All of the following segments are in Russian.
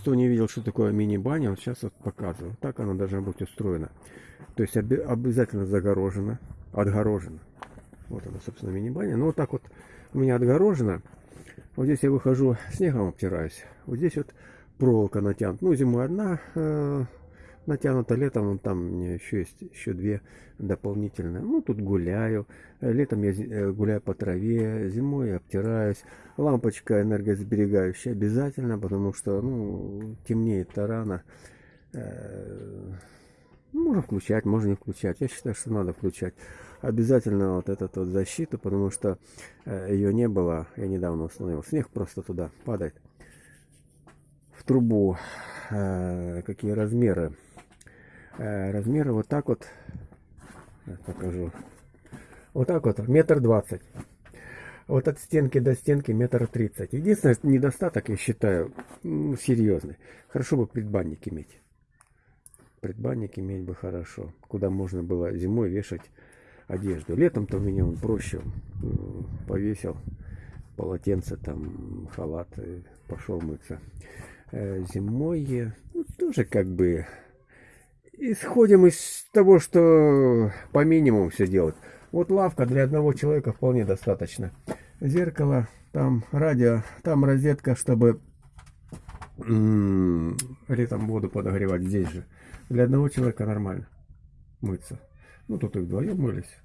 кто не видел, что такое мини-баня, вот сейчас вот показываю. Так она должна быть устроена. То есть оби- обязательно загорожена, отгорожена. Вот она, собственно, мини-баня. Ну, вот так вот у меня отгорожена. Вот здесь я выхожу, снегом обтираюсь. Вот здесь вот проволока натянута. Ну, зимой одна э, натянута, летом вон там еще есть еще две дополнительные. Ну, тут гуляю. Э, Летом я э, гуляю по траве, зимой я обтираюсь. Лампочка энергосберегающая обязательно, потому что, ну, темнеет-то рано. Э, Можно включать, можно не включать. Я считаю, что надо включать. Обязательно вот эту вот защиту, потому что ее не было. Я недавно установил. Снег просто туда падает. В трубу. Э, Какие размеры? Э, Размеры вот так вот. Покажу. Вот так вот, метр двадцать. Вот от стенки до стенки метр тридцать. Единственный недостаток, я считаю, серьезный. Хорошо бы предбанник иметь. Предбанник иметь бы хорошо. Куда можно было зимой вешать одежду. Летом-то у меня он проще. Повесил полотенце, там, халат, пошел мыться. Э, Зимой э, ну, тоже как бы исходим из того, что по минимуму все делать. Вот лавка для одного человека вполне достаточно. Зеркало, там радио, там розетка, чтобы летом воду подогревать здесь же. Для одного человека нормально мыться. Ну, тут и вдвоем мылись.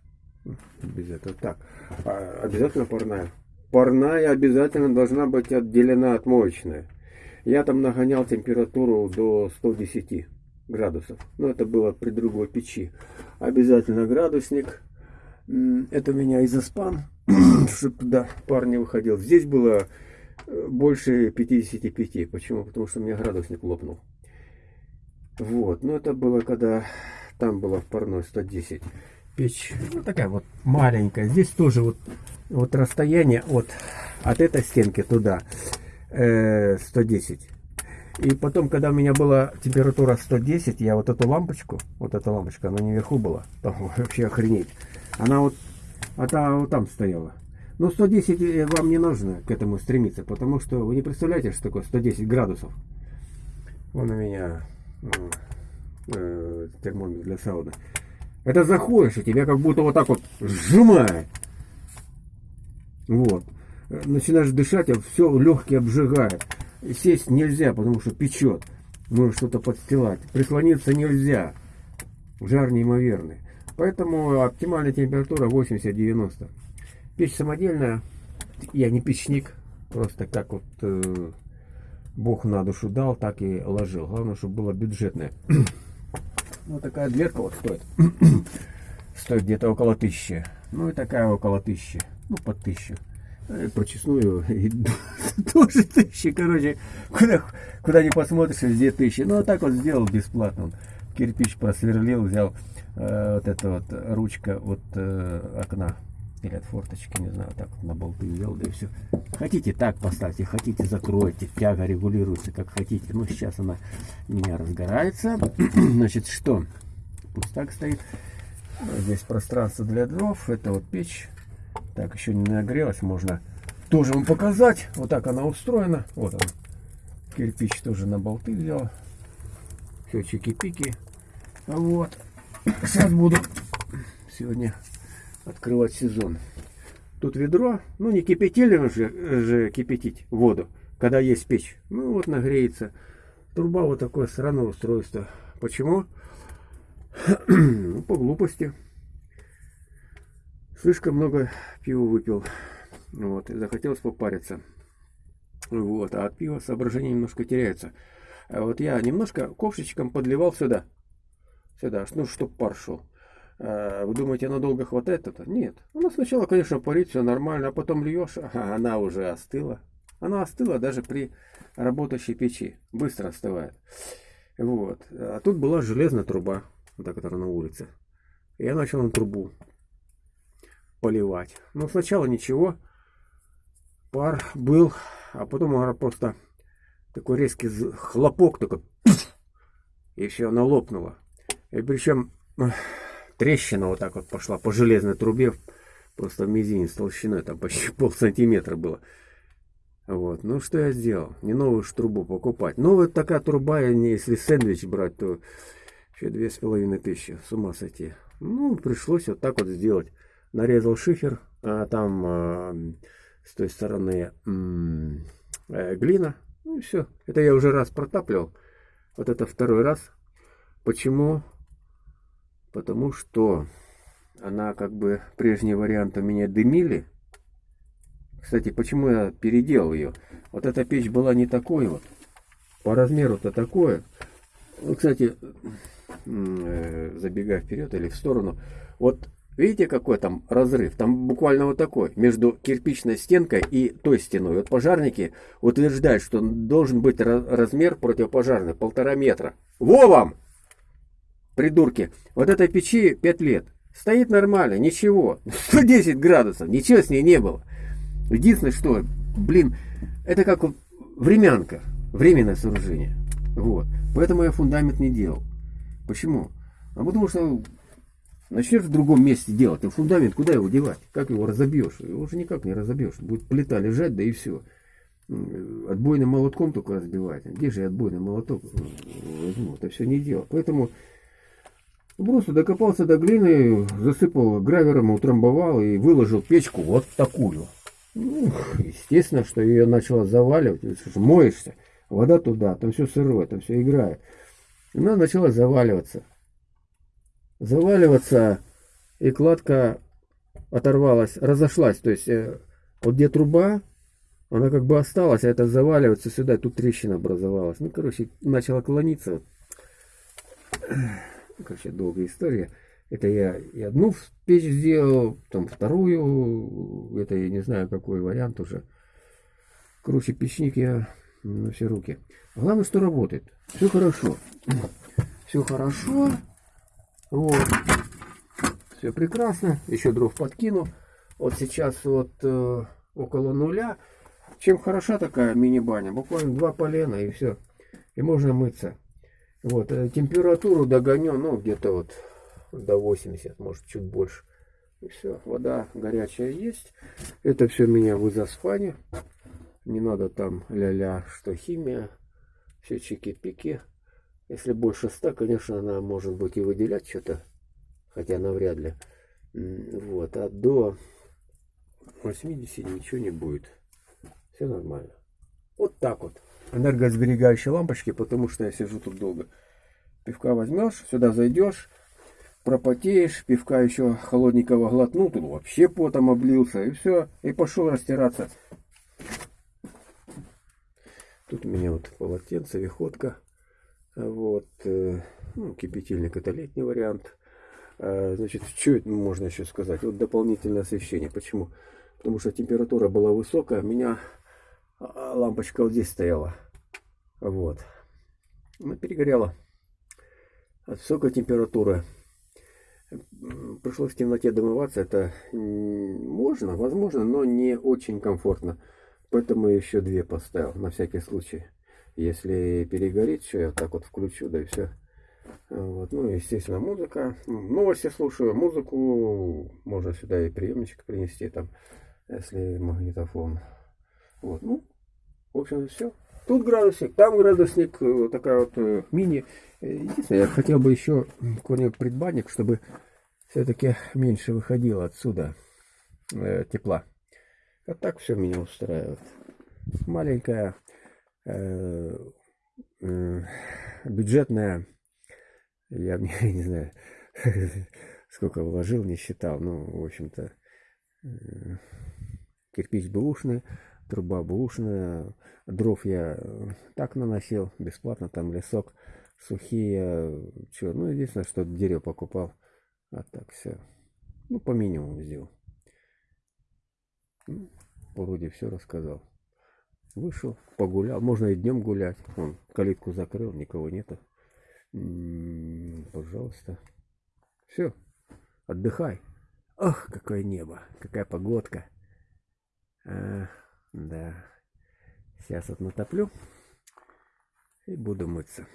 Без этого. Так, а, обязательно парная. Парная обязательно должна быть отделена от моечной. Я там нагонял температуру до 110 градусов. Но это было при другой печи. Обязательно градусник. Это у меня изоспан, чтобы туда пар не выходил. Здесь было э, больше 55. Почему? Потому что у меня градусник лопнул. Вот, но это было когда там было в парной 110. Печь, ну такая вот маленькая. Здесь тоже вот, вот расстояние от, от этой стенки туда э, 110. И потом, когда у меня была температура 110, я вот эту лампочку, вот эта лампочка, она не вверху была, там вообще охренеть. Она вот, а та вот там стояла. Но 110 э, вам не нужно к этому стремиться, потому что вы не представляете, что такое 110 градусов. Вон у меня э, термометр для сауны. Это заходишь, и тебя как будто вот так вот сжимает. Вот. Э, Начинаешь дышать, а все легкие обжигает. Сесть нельзя, потому что печет. Нужно что-то подстилать. Прислониться нельзя. Жар неимоверный. Поэтому оптимальная температура 80-90. Печь самодельная. Я не печник. Просто как вот э, Бог на душу дал, так и ложил. Главное, чтобы было бюджетное. Вот такая дверка вот стоит. Стоит где-то около тысячи. Ну и такая около тысячи. Ну, под тысячу. Э, Прочесную и тоже тысячи. Короче, куда, куда не посмотришь, везде тысячи. Ну, вот так вот сделал бесплатно. Он кирпич просверлил, взял э, вот эта вот ручка от э, окна или от форточки, не знаю, так вот на болты взял, да и все. Хотите так поставьте, хотите закройте, тяга регулируется как хотите. Ну, сейчас она меня разгорается. Значит, что? Пусть так стоит. Здесь пространство для дров, это вот печь. Так, еще не нагрелась, можно тоже вам показать. Вот так она устроена. Вот она. Кирпич тоже на болты взял. Все чики-пики. Вот. Сейчас буду сегодня открывать сезон. Тут ведро, ну не кипятили же, же кипятить воду, когда есть печь. Ну вот нагреется. Труба вот такое странное устройство. Почему? Ну, по глупости. Слишком много пива выпил. Вот, и захотелось попариться. Вот, а от пива соображение немножко теряется. А вот я немножко ковшичком подливал сюда. Сюда, ну, чтоб пар шел. А, Вы думаете, надолго хватает это? Нет. Она сначала, конечно, парит, все нормально, а потом льешь, ага, она уже остыла. Она остыла даже при работающей печи. Быстро остывает. Вот. А тут была железная труба, вот та, которая на улице. Я начал на трубу поливать. Но сначала ничего. Пар был, а потом просто такой резкий хлопок, такой и все, она лопнула. И причем трещина вот так вот пошла по железной трубе, просто в мизинец толщиной, там почти пол сантиметра было. Вот. Ну, что я сделал? Не новую ж трубу покупать. Новая такая труба, если сэндвич брать, то еще две с половиной тысячи. С ума сойти. Ну, пришлось вот так вот сделать. Нарезал шифер, а там э, с той стороны э, глина. Ну и все. Это я уже раз протапливал. Вот это второй раз. Почему? Потому что она как бы прежний вариант у меня дымили. Кстати, почему я переделал ее? Вот эта печь была не такой вот. По размеру-то такое. Ну, кстати, э, забегая вперед или в сторону. Вот видите, какой там разрыв? Там буквально вот такой. Между кирпичной стенкой и той стеной. Вот пожарники утверждают, что должен быть размер противопожарный. Полтора метра. Во вам! Придурки. Вот этой печи 5 лет. Стоит нормально, ничего. 110 градусов, ничего с ней не было. Единственное, что, блин, это как времянка, временное сооружение. Вот. Поэтому я фундамент не делал. Почему? А потому что начнешь в другом месте делать, а фундамент куда его девать? Как его разобьешь? Его уже никак не разобьешь. Будет плита лежать, да и все. Отбойным молотком только разбивать. Где же я отбойный молоток возьму? Это все не дело. Поэтому просто докопался до глины, засыпал гравером, утрамбовал и выложил печку вот такую. Ну, естественно, что ее начало заваливать. Моешься, вода туда, там все сырое, там все играет. Она начала заваливаться. Заваливаться, и кладка оторвалась, разошлась. То есть, э, вот где труба, она как бы осталась, а это заваливается сюда, тут трещина образовалась. Ну, короче, начала клониться. Короче, долгая история. Это я и одну печь сделал, там вторую, это я не знаю какой вариант уже. Короче, печник я на все руки. Главное, что работает. Все хорошо. Все хорошо. Вот. Все прекрасно. Еще дров подкину. Вот сейчас вот э, около нуля. Чем хороша такая мини-баня? Буквально два полена и все. И можно мыться. Вот. Э, температуру догоню, ну, где-то вот до 80, может чуть больше. И все, вода горячая есть. Это все меня в изоспане. Не надо там ля-ля, что химия. Все чики-пики. Если больше 100, конечно, она может быть и выделять что-то. Хотя навряд ли. Вот. А до 80 ничего не будет. Все нормально. Вот так вот. Энергосберегающие лампочки, потому что я сижу тут долго. Пивка возьмешь, сюда зайдешь, пропотеешь, пивка еще холодненького глотнул, тут вообще потом облился, и все, и пошел растираться. Тут у меня вот полотенце, виходка, вот, э, ну, кипятильник это летний вариант. А, значит, что можно еще сказать? Вот дополнительное освещение. Почему? Потому что температура была высокая, у меня а, лампочка вот здесь стояла. Вот. Она перегорела. От высокой температуры пришлось в темноте домываться. Это можно, возможно, но не очень комфортно. Поэтому еще две поставил, на всякий случай. Если перегорит, что я так вот включу, да и все. Вот. Ну, естественно, музыка. Новости слушаю, музыку. Можно сюда и приемничек принести, там, если магнитофон. Вот, ну, в общем, все. Тут градусник, там градусник, вот такая вот э, мини. Единственное, я хотел бы еще какой-нибудь предбанник, чтобы все-таки меньше выходило отсюда э, тепла. А так все меня устраивает. Маленькая, э, э, бюджетная, я, не знаю, сколько вложил, не считал. Ну, в общем-то, э, кирпич бэушный, труба бэушная, дров я так наносил, бесплатно, там лесок, сухие, что, ну, единственное, что дерево покупал. А так все. Ну, по минимуму сделал. Вроде все рассказал. Вышел, погулял. Можно и днем гулять. Он калитку закрыл, никого нету. М-м, пожалуйста. Все, отдыхай. Ох, какое небо, какая погодка. А, да. Сейчас вот натоплю и буду мыться.